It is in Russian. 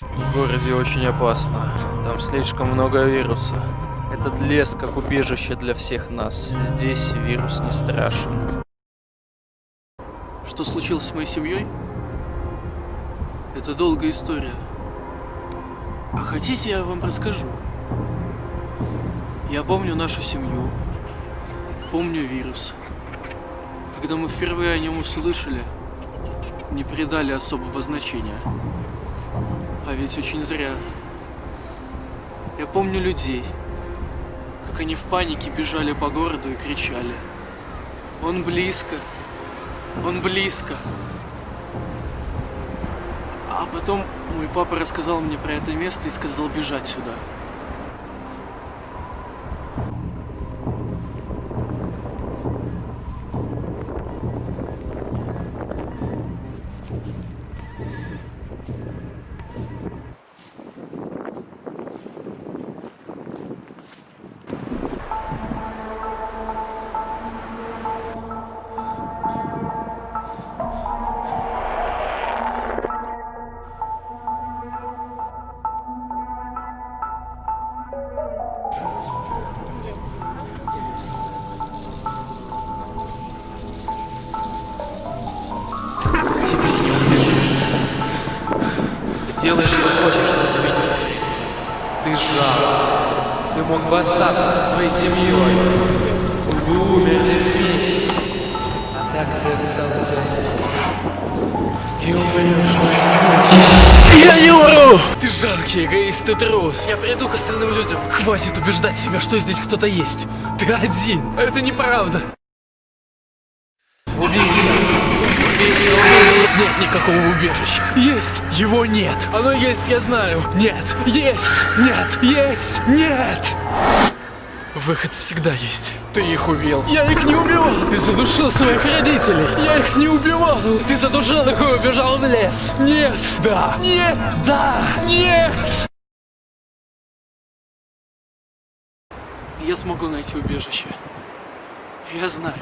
В городе очень опасно. Там слишком много вируса. Этот лес как убежище для всех нас. Здесь вирус не страшен. Что случилось с моей семьей? Это долгая история. А хотите, я вам расскажу? Я помню нашу семью. Помню вирус. Когда мы впервые о нем услышали, не придали особого значения. А ведь очень зря. Я помню людей, как они в панике бежали по городу и кричали. Он близко, он близко. А потом мой папа рассказал мне про это место и сказал бежать сюда. Делай, что хочешь, но тебе не скрыться. Ты жал. Ты мог бы остаться со своей семьей. Вы умерли вместе. А так ты остался один. И умрешь в Я не умру! Ты жаркий эгоист, ты трус. Я приду к остальным людям. Хватит убеждать себя, что здесь кто-то есть. Ты один. Это неправда. Нет никакого убежища. Есть, его нет. Оно есть, я знаю. Нет, есть, нет, есть, нет. Выход всегда есть. Ты их убил. Я их не убивал. Ты задушил своих родителей. Я их не убивал. Ты задушил их и убежал в лес. Нет. Да. Нет. Да. Нет. Я смогу найти убежище. Я знаю.